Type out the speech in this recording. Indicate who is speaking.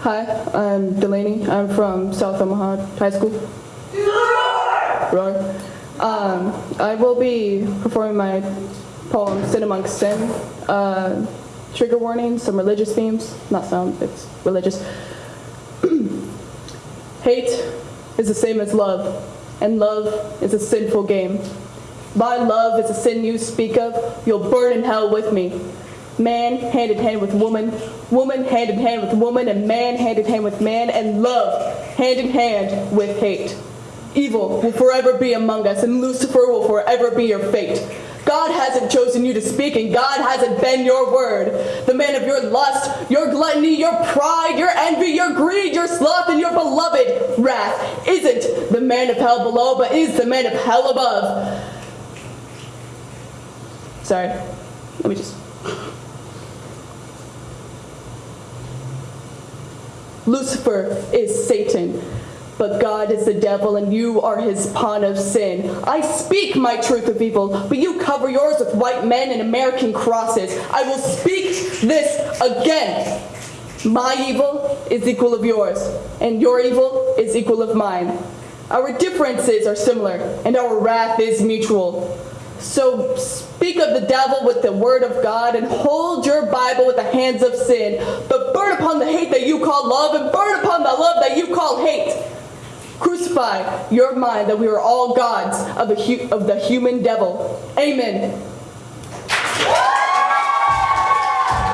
Speaker 1: Hi, I'm Delaney. I'm from South Omaha High School. Roar. Um, I will be performing my poem Sin Amongst Sin. Uh, trigger warning, some religious themes. Not some, it's religious. Hate is the same as love, and love is a sinful game. My love is a sin you speak of, you'll burn in hell with me. Man hand in hand with woman, woman hand in hand with woman, and man hand in hand with man, and love hand in hand with hate. Evil will forever be among us, and Lucifer will forever be your fate. God hasn't chosen you to speak, and God hasn't been your word. The man of your lust, your gluttony, your pride, your envy, your greed, your sloth, and your beloved wrath isn't the man of hell below, but is the man of hell above. Sorry, let me just. Lucifer is Satan, but God is the devil, and you are his pawn of sin. I speak my truth of evil, but you cover yours with white men and American crosses. I will speak this again. My evil is equal of yours, and your evil is equal of mine. Our differences are similar, and our wrath is mutual. So speak of the devil with the word of God and hold your Bible with the hands of sin, but burn upon the hate that you call love and burn upon the love that you call hate. Crucify your mind that we are all gods of the, of the human devil. Amen.